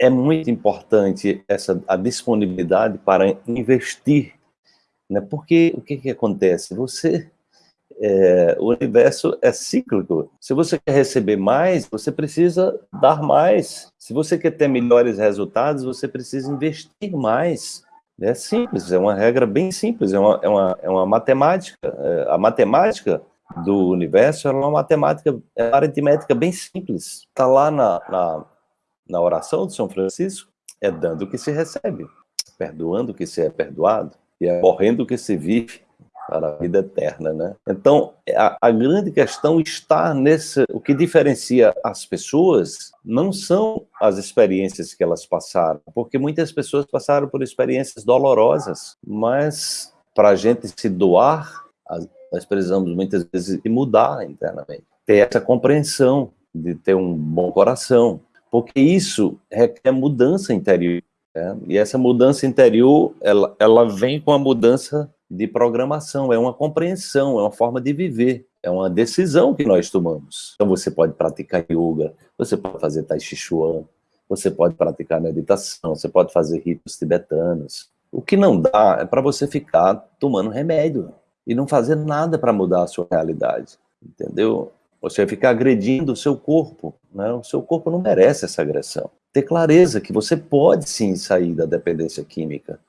é muito importante essa a disponibilidade para investir, né? Porque o que que acontece? Você é, o universo é cíclico. Se você quer receber mais, você precisa dar mais. Se você quer ter melhores resultados, você precisa investir mais. É simples, é uma regra bem simples, é uma, é uma, é uma matemática. É, a matemática do universo é uma matemática, é aritmética bem simples. Está lá na, na, na oração de São Francisco, é dando o que se recebe, perdoando o que se é perdoado, e é morrendo o que se vive para a vida eterna, né? Então, a, a, grande questão está nesse... O que diferencia as pessoas não são as experiências que elas passaram, porque muitas pessoas passaram por experiências dolorosas, mas para a gente se doar, nós precisamos muitas vezes mudar internamente, ter essa compreensão de ter um bom coração, porque isso requer mudança interior. Né? E essa mudança interior, ela, ela vem com a mudança de programação, é uma compreensão, é uma forma de viver, é uma decisão que nós tomamos. Então você pode praticar yoga, você pode fazer tai chi chuan, você pode praticar meditação, você pode fazer ritos tibetanos. O que não dá é para você ficar tomando remédio e não fazer nada para mudar a sua realidade, entendeu? Você vai ficar agredindo o seu corpo, né? o seu corpo não merece essa agressão. Ter clareza que você pode sim sair da dependência química,